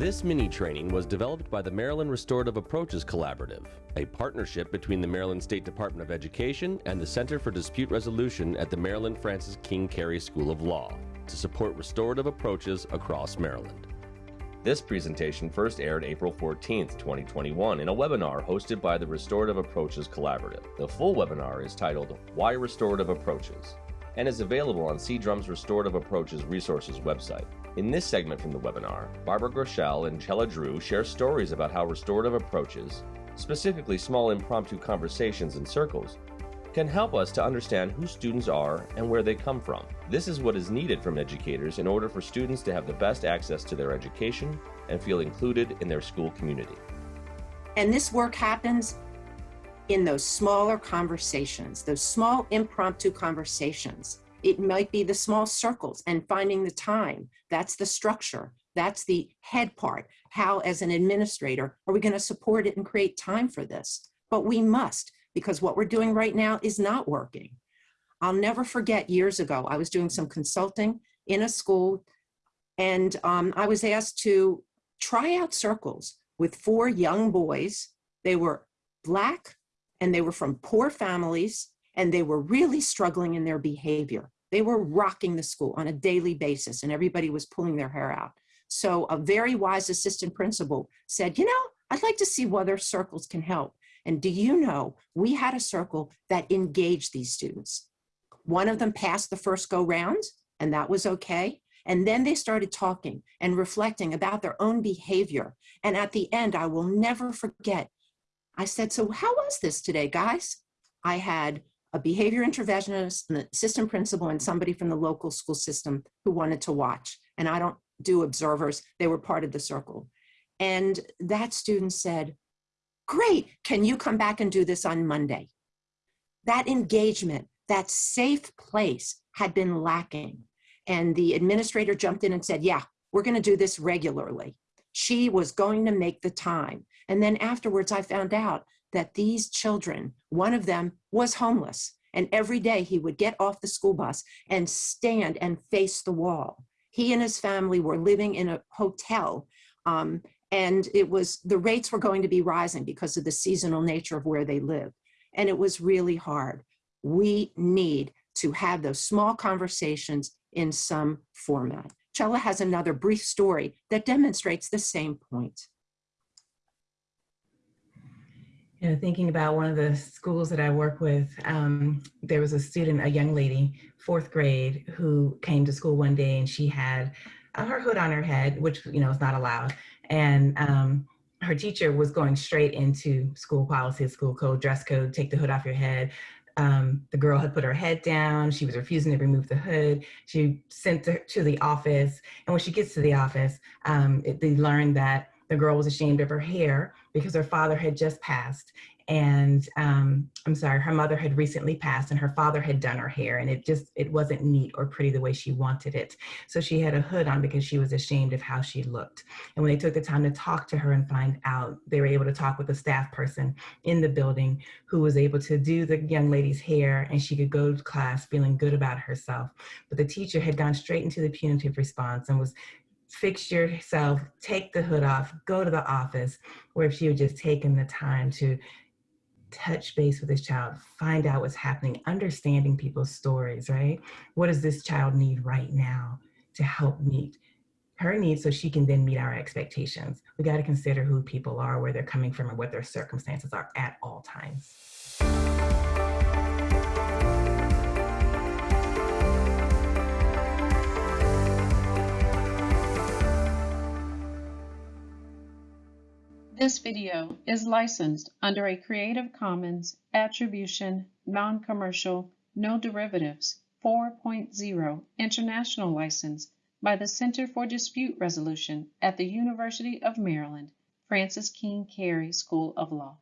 This mini training was developed by the Maryland Restorative Approaches Collaborative, a partnership between the Maryland State Department of Education and the Center for Dispute Resolution at the Maryland Francis King Carey School of Law to support restorative approaches across Maryland. This presentation first aired April 14, 2021 in a webinar hosted by the Restorative Approaches Collaborative. The full webinar is titled Why Restorative Approaches and is available on C-DRUM's Restorative Approaches Resources website. In this segment from the webinar, Barbara Groeschel and Chella Drew share stories about how restorative approaches, specifically small impromptu conversations in circles, can help us to understand who students are and where they come from. This is what is needed from educators in order for students to have the best access to their education and feel included in their school community. And this work happens in those smaller conversations, those small impromptu conversations. It might be the small circles and finding the time. That's the structure. That's the head part. How, as an administrator, are we going to support it and create time for this? But we must, because what we're doing right now is not working. I'll never forget years ago, I was doing some consulting in a school, and um, I was asked to try out circles with four young boys. They were Black, and they were from poor families, and they were really struggling in their behavior. They were rocking the school on a daily basis and everybody was pulling their hair out. So a very wise assistant principal said, you know, I'd like to see whether circles can help. And do you know, we had a circle that engaged these students. One of them passed the first go round and that was okay. And then they started talking and reflecting about their own behavior. And at the end, I will never forget, I said, so how was this today, guys? I had a behavior interventionist, an assistant principal, and somebody from the local school system who wanted to watch. And I don't do observers, they were part of the circle. And that student said, great, can you come back and do this on Monday? That engagement, that safe place had been lacking. And the administrator jumped in and said, yeah, we're gonna do this regularly. She was going to make the time. And then afterwards I found out that these children, one of them was homeless. And every day he would get off the school bus and stand and face the wall. He and his family were living in a hotel um, and it was the rates were going to be rising because of the seasonal nature of where they live. And it was really hard. We need to have those small conversations in some format. Chella has another brief story that demonstrates the same point. You know, thinking about one of the schools that I work with, um, there was a student, a young lady, fourth grade, who came to school one day and she had uh, her hood on her head, which, you know, is not allowed. And um, her teacher was going straight into school policy, school code, dress code, take the hood off your head. Um, the girl had put her head down. She was refusing to remove the hood. She sent her to the office. And when she gets to the office, um, it, they learned that the girl was ashamed of her hair because her father had just passed and um, I'm sorry, her mother had recently passed and her father had done her hair and it just, it wasn't neat or pretty the way she wanted it. So she had a hood on because she was ashamed of how she looked. And when they took the time to talk to her and find out, they were able to talk with a staff person in the building who was able to do the young lady's hair and she could go to class feeling good about herself. But the teacher had gone straight into the punitive response and was fix yourself, take the hood off, go to the office, where if she had just taken the time to touch base with this child, find out what's happening, understanding people's stories, right? What does this child need right now to help meet her needs so she can then meet our expectations? We got to consider who people are, where they're coming from, and what their circumstances are at all times. This video is licensed under a Creative Commons Attribution, Non-Commercial, No Derivatives 4.0 International License by the Center for Dispute Resolution at the University of Maryland, Francis King Carey School of Law.